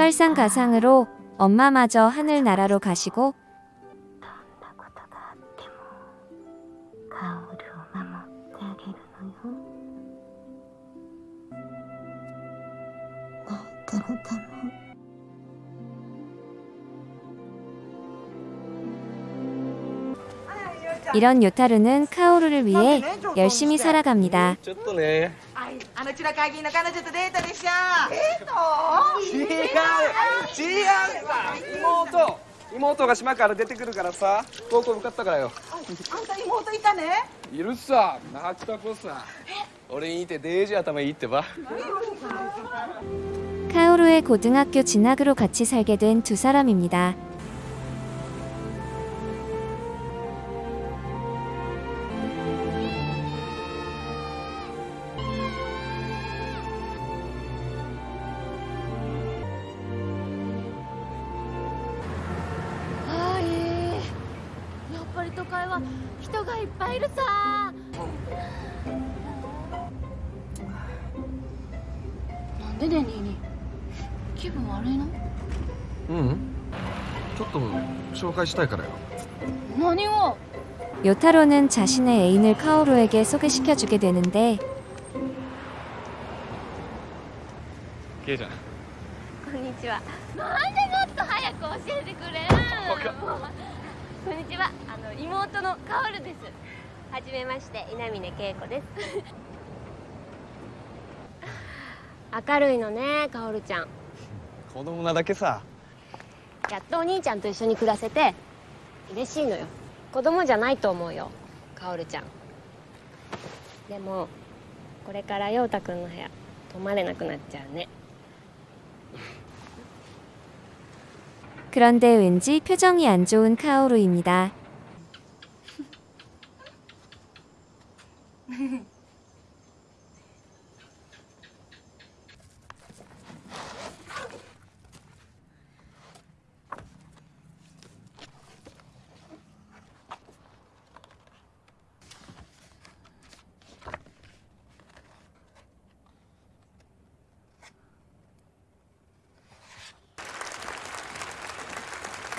설상가상으로 엄마마저 하늘나라로 가시고 이런 요타루는 카오루를 위해 열심히 살아갑니다. ちょっとねはい、あのチラ会議の彼女とデートでしょデート違う違うさ妹妹が島から出てくるからさ高校向かったからよあんた妹いたねいるさ泣きた子さ俺にいてデージ頭いいってば 카오루의 고등학교 진학으로 같이 살게 된 두 사람입니다. は人がいっぱいいるさなんでねニーニー気分悪いのうんちょっと紹介したいからよ何を 요타로는 자신의 애인을 카오루에게 소개시켜주게 되는데 ケイちゃんこんにちはなんでもっと早く教えてくれん こんにちは。あの妹のカオルです。はじめまして稲峰恵子です。明るいのねカオルちゃん。子供なだけさ。やっとお兄ちゃんと一緒に暮らせて嬉しいのよ。子供じゃないと思うよカオルちゃん。でもこれから陽太くんの部屋泊まれなくなっちゃうね 그런데 왠지 표정이 안 좋은 카오루입니다.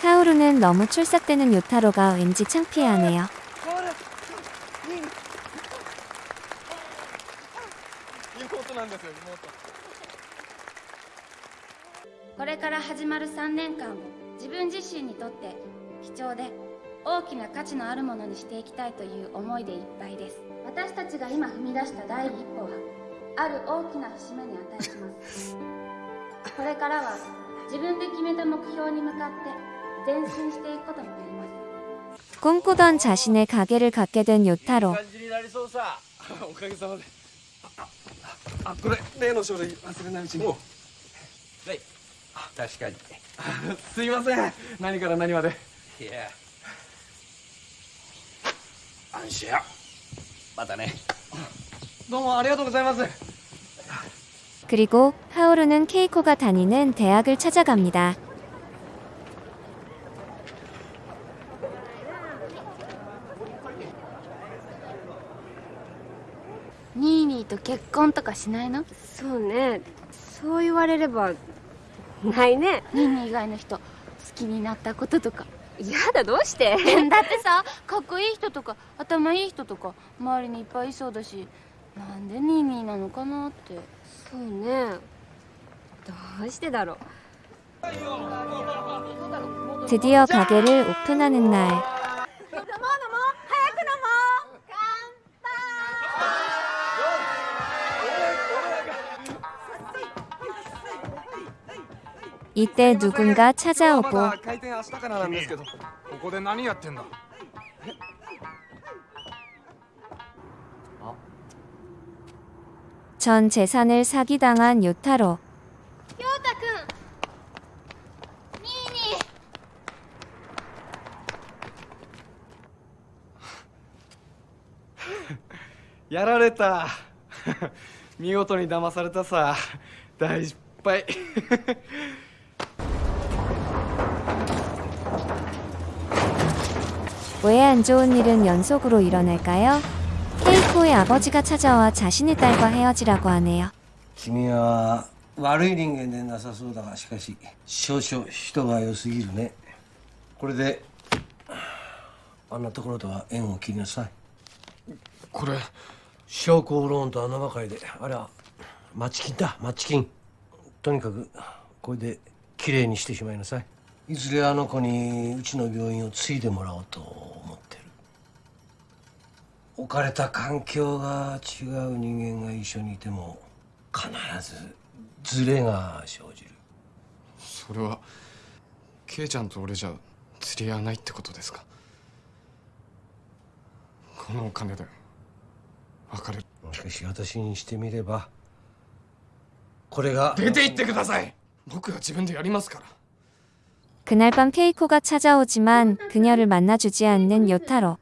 카오루는 너무 출삭되는 요타로가 왠지 창피해하네요. 妹なんですよ妹これから始まる3年間を自分自身にとって貴重で大きな価値のあるものにしていきたいという思いでいっぱいです私たちが今踏み出した第一歩はある大きな節目に値しますこれからは自分で決めた目標に向かって 꿈꾸던 자신의 가게를 갖게 된 요타로. 그리고 하오루는 케이코가 다니는 대학을 찾아갑니다. 結婚とかしないの？そうね。そう言われればないね。ニンニ以外の人好きになったこととか。やだどうして？だってさかっこいい人とか頭いい人とか周りにいっぱいいそうだしなんでニーニーなのかなって。そうね。どうしてだろう。드디어 가게를 오픈하는 날. 이때 누군가 찾아오고 まだ開店明日からなんですけどここで何やってんだ 전 재산을 사기당한 요타로. 陽太くんニーニーやられた見事に騙されたさ大失敗 왜 안 좋은 일은 연속으로 일어날까요? 케이코의 아버지가 찾아와 자신의 딸과 헤어지라고 하네요. 君は悪い人間でなさそうだがしかし少々人が良すぎるねこれであんなところとは縁を切りなさいこれ証拠ローンと穴ばかりであれは町金だ町金とにかくこれできれいにしてしまいなさい いずれあの子にうちの病院を継いでもらおうと思ってる。置かれた環境が違う人間が一緒にいても必ずズレが生じる。それはケイちゃんと俺じゃ釣り合わないってことですか？このお金で別れる。しかし私にしてみればこれが出て行ってください。僕が自分でやりますから 그날 밤 케이코가 찾아오지만 그녀를 만나주지 않는 요타로.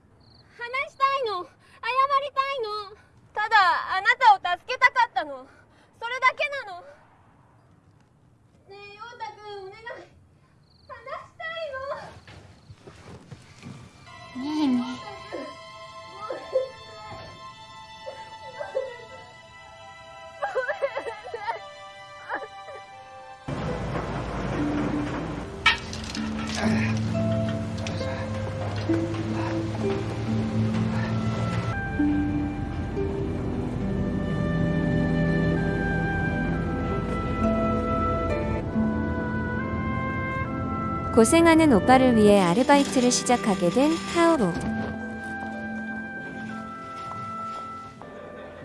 고 고생하는 오빠를 위해 아르바이트를 시작하게 된 카오루.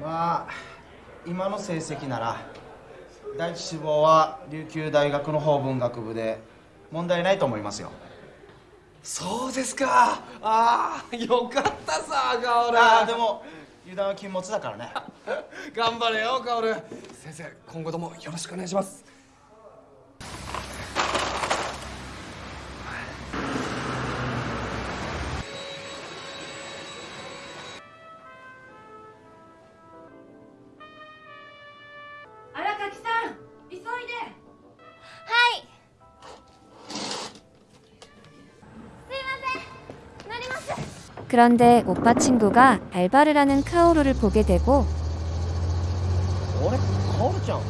まあ今の成績なら第一志望は琉球大学の法文学部で問題ないと思いますよ そうですか。ああよかったさカオルああでも油断は禁物だからね。頑張れよカオル先生今後ともよろしくお願いします 그런데 오빠 친구가 알바를 하는 카오루를 보게 되고 오래? 카오루짱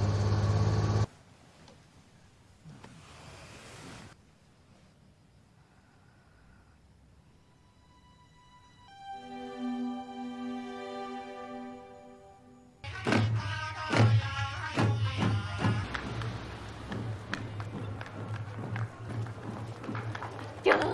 뿅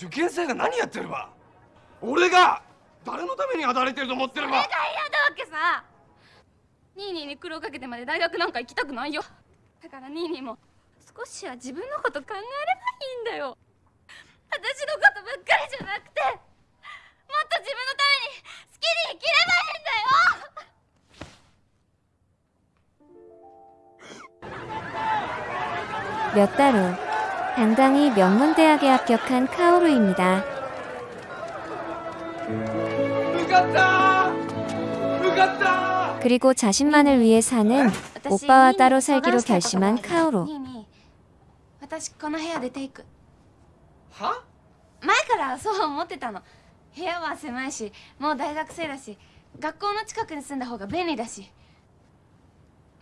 受験生が何やってるわ俺が誰のために働いてると思ってるわそれが嫌だわけさ。ニーニーに苦労かけてまで大学なんか行きたくないよ。だからニーニーも少しは自分のこと考えればいいんだよ。私のことばっかりじゃなくてもっと自分のために好きに生きればいいんだよ。やったろ 당당히 명문대학에 합격한 카오루입니다. 무겁다! 무겁다! 그리고 자신만을 위해 사는 아, 오빠와 따로 살기로 결심한 카오루.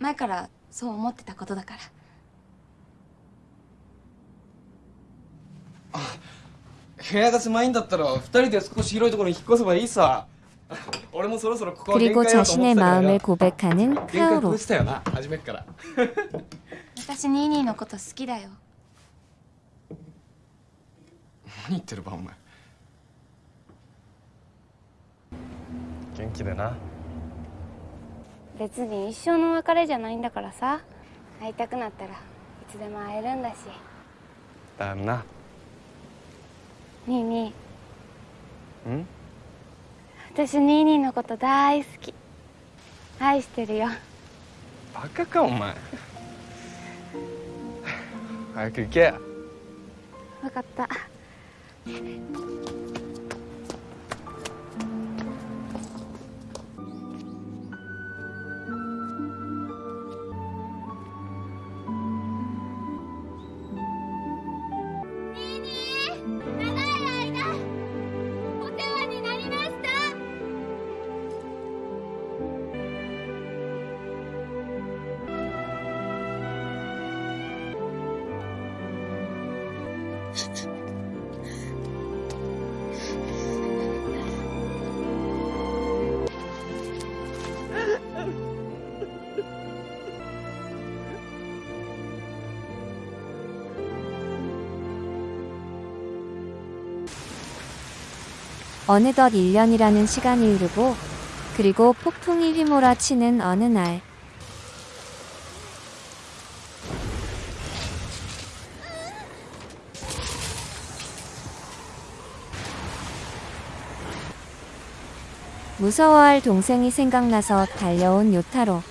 前からそう思ってたことだから。部屋が狭いんだったら二人で少し広いところに引っ越せばいいさ 俺もそろそろここは限 그리고 界だと思って 자신의 たから 마음을 よ 고백하는 限界 카오루. 超したよな初めっから私ニーニーのこと好きだよ何言ってるばお前元気でな別に一生の別れじゃないんだからさ会いたくなったらいつでも会えるんだしだよな ニーニー。ん？私ニーニーのこと大好き。愛してるよ。バカかお前。早く行け。分かった 어느덧 1년이라는 시간이 흐르고 그리고 폭풍이 휘몰아치는 어느 날. 무서워할 동생이 생각나서 달려온 요타로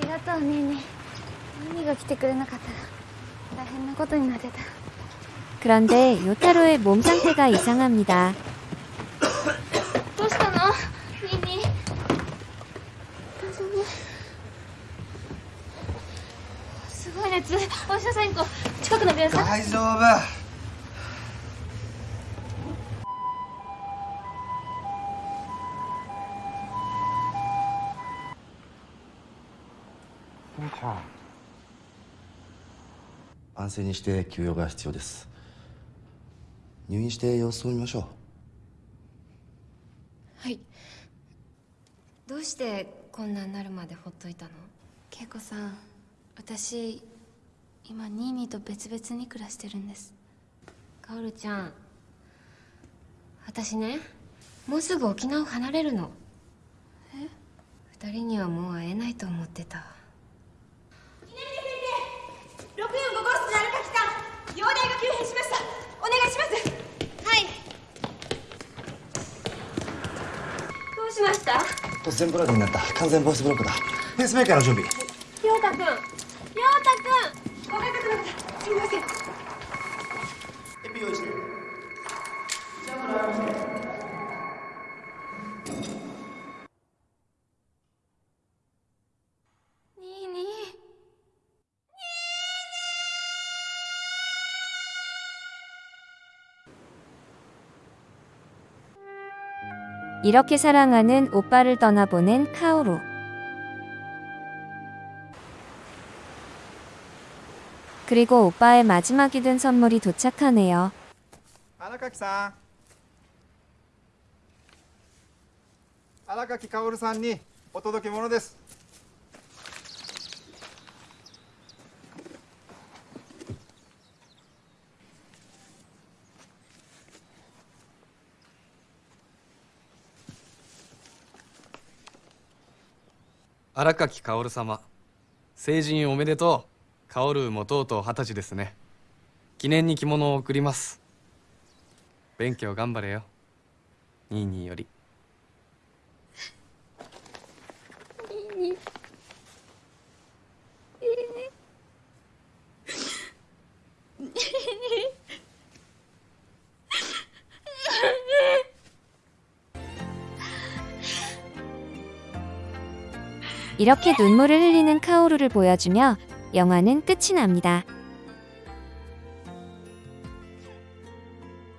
りがとうねーねミが来てくれなかったら大変なことになってた그런데 요타로의 몸 상태가 이상합니 다. どうしたの？すごい熱。お医者さん行こう。近くの病院。大丈夫。安静にして休養が必要です。入院して様子を見ましょう。はい。どうしてこんなになるまでほっといたの？恵子さん私今ニーニーと別々に暮らしてるんです。カオルちゃん。私ねもうすぐ沖縄を離れるの。え？二人にはもう会えないと思ってた645号室の荒垣さん容体が急変しましたお願いしますはいどうしました？突然ブラックになった。完全ボイスブロックだ。ペースメーカーの準備。陽太くん。陽太くん。ごめんなさいすみませんエピ 이렇게 사랑하는 오빠를 떠나보낸 카오루. 그리고 오빠의 마지막이 된 선물이 도착하네요. 荒垣さん荒垣薫さんにお届け物です 荒垣薫様。成人おめでとう。薫もとうとう二十歳ですね。記念に着物を贈ります。勉強頑張れよ。ニーニーより。 이렇게 눈물을 흘리는 카오루를 보여주며 영화는 끝이 납니다.